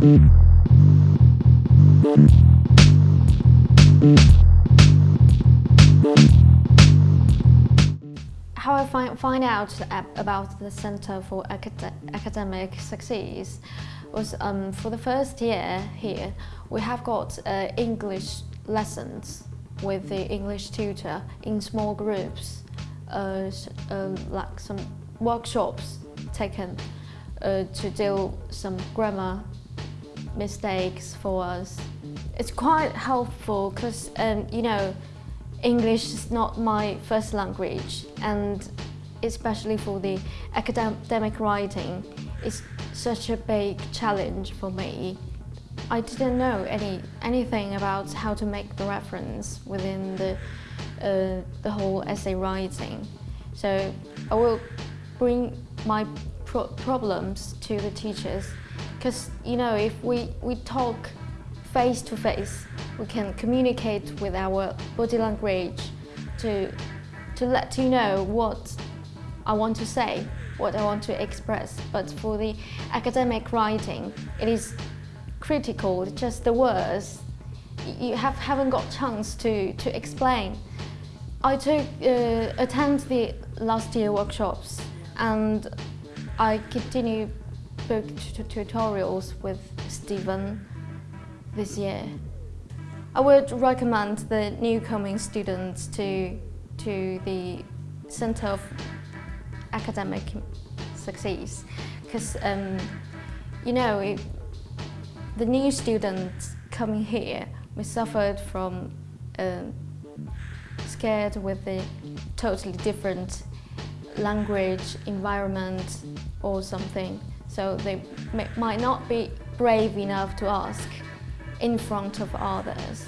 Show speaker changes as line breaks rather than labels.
How I find, find out about the Center for Acad Academic Success was um, for the first year here, we have got uh, English lessons with the English tutor in small groups, uh, uh, like some workshops taken uh, to deal some grammar mistakes for us. It's quite helpful because, um, you know, English is not my first language and especially for the academic writing, it's such a big challenge for me. I didn't know any anything about how to make the reference within the, uh, the whole essay writing. So I will bring my pro problems to the teachers because, you know, if we, we talk face to face, we can communicate with our body language to, to let you know what I want to say, what I want to express. But for the academic writing, it is critical, just the words. You have, haven't got chance to, to explain. I took, uh, attend the last year workshops and I continue tutorials with Stephen this year. I would recommend the new coming students to, to the Centre of Academic Success because, um, you know, it, the new students coming here, we suffered from uh, scared with the totally different language, environment or something. So they may, might not be brave enough to ask in front of others.